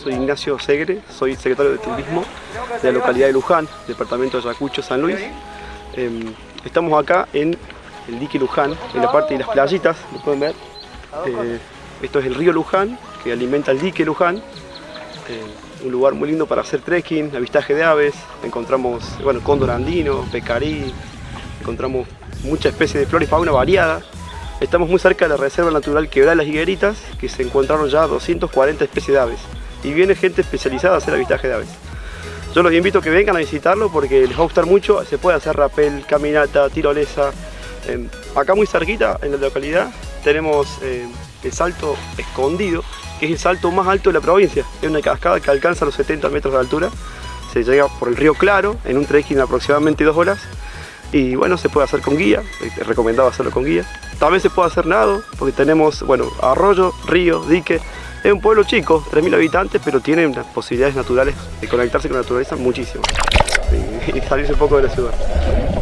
soy Ignacio Segre, soy secretario de Turismo de la localidad de Luján, departamento de Ayacucho, San Luis. Em, estamos acá en el dique Luján, en la parte de las playitas, lo pueden ver. Eh, esto es el río Luján, que alimenta el dique Luján. Eh, un lugar muy lindo para hacer trekking, avistaje de aves. Encontramos, bueno, cóndor andino, pecarí, encontramos muchas especies de flora y fauna variada. Estamos muy cerca de la Reserva Natural Quebrada de las Higueritas, que se encontraron ya 240 especies de aves. Y viene gente especializada a hacer avistaje de aves. Yo los invito a que vengan a visitarlo porque les va a gustar mucho. Se puede hacer rapel, caminata, tirolesa. Eh, acá muy cerquita, en la localidad, tenemos eh, el salto escondido, que es el salto más alto de la provincia. Es una cascada que alcanza los 70 metros de altura. Se llega por el río Claro, en un trekking de aproximadamente dos horas. Y bueno, se puede hacer con guía, es recomendado hacerlo con guía. También se puede hacer nado, porque tenemos, bueno, arroyo, río, dique. Es un pueblo chico, 3.000 habitantes, pero tiene unas posibilidades naturales de conectarse con la naturaleza muchísimo. Y, salirse un poco de la ciudad.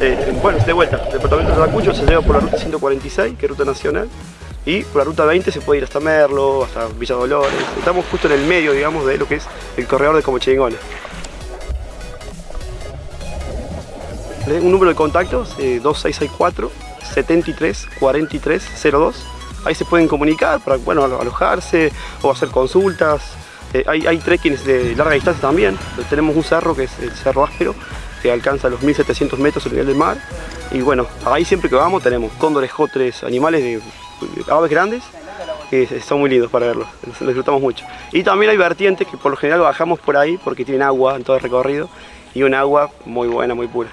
Eh, bueno, de vuelta, el departamento de Ayacucho se lleva por la ruta 146, que es ruta nacional, y por la ruta 20 se puede ir hasta Merlo, hasta Villa Dolores. Estamos justo en el medio, digamos, de lo que es el corredor de Comochingones. Un número de contactos, 2664 73 43 02. Ahí se pueden comunicar para bueno, alojarse o hacer consultas. Eh, hay, hay trekkings de larga distancia también. Tenemos un cerro que es el Cerro Áspero, que alcanza los 1700 metros a nivel del mar. Y bueno, ahí siempre que vamos tenemos cóndores, jotres, animales de, aves grandes que son muy lindos para verlos, los disfrutamos mucho. Y también hay vertientes que por lo general bajamos por ahí porque tienen agua en todo el recorrido y un agua muy buena, muy pura.